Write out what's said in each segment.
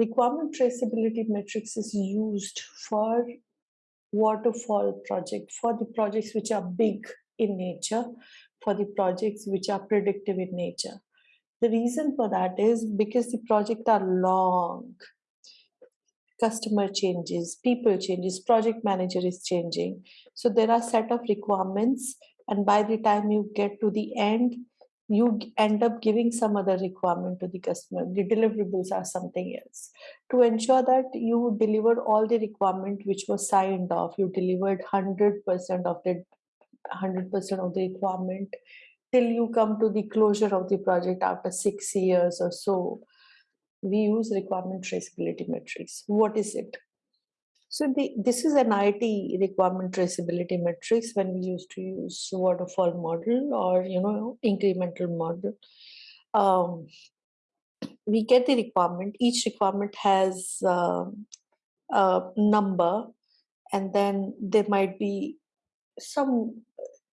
requirement traceability metrics is used for waterfall project for the projects which are big in nature for the projects which are predictive in nature. The reason for that is because the projects are long. Customer changes people changes project manager is changing. So there are set of requirements and by the time you get to the end you end up giving some other requirement to the customer the deliverables are something else. To ensure that you delivered all the requirement which was signed off you delivered 100% of the 100% of the requirement till you come to the closure of the project after six years or so we use requirement traceability metrics what is it so the, this is an IT requirement traceability matrix when we used to use waterfall model or you know incremental model. Um, we get the requirement. Each requirement has uh, a number, and then there might be some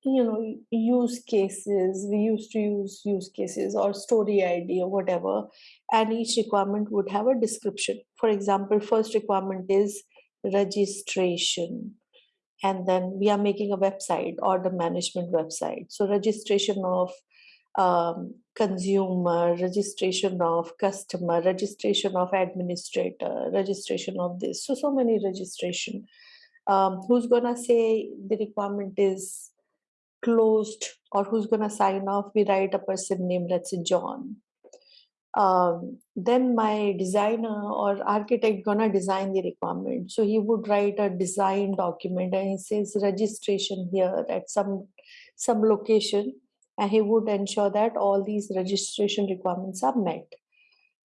you know use cases we used to use use cases or story id or whatever and each requirement would have a description for example first requirement is registration. And then we are making a website order management website. So registration of um, consumer registration of customer registration of administrator registration of this. So so many registration. Um, who's gonna say the requirement is closed or who's gonna sign off? We write a person name let's say john um, then my designer or architect gonna design the requirement. So he would write a design document and he says registration here at some some location and he would ensure that all these registration requirements are met.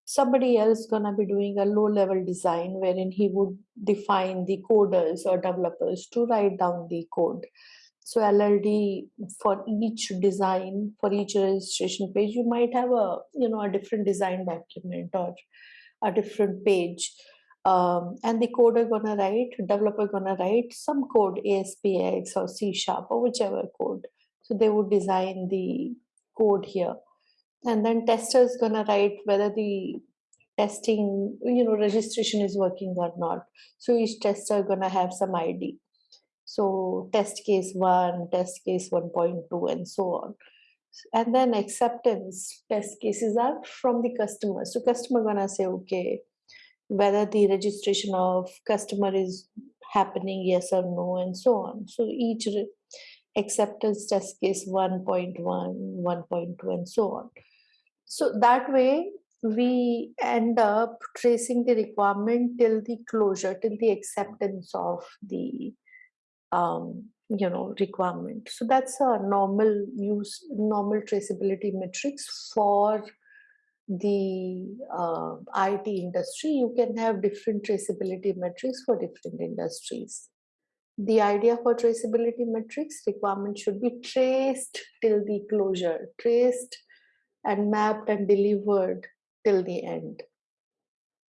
Somebody else gonna be doing a low level design wherein he would define the coders or developers to write down the code so LLD for each design, for each registration page, you might have a you know a different design document or a different page. Um, and the coder gonna write, developer gonna write some code, ASPX or C sharp or whichever code. So they would design the code here. And then tester is gonna write whether the testing, you know, registration is working or not. So each tester gonna have some ID. So test case one, test case 1.2 and so on. And then acceptance test cases are from the customer. So customer gonna say, okay, whether the registration of customer is happening, yes or no, and so on. So each acceptance test case 1.1, 1.2, and so on. So that way we end up tracing the requirement till the closure, till the acceptance of the um, you know requirement. So that's a normal use normal traceability metrics for the uh, IT industry. You can have different traceability metrics for different industries. The idea for traceability metrics requirement should be traced till the closure traced and mapped and delivered till the end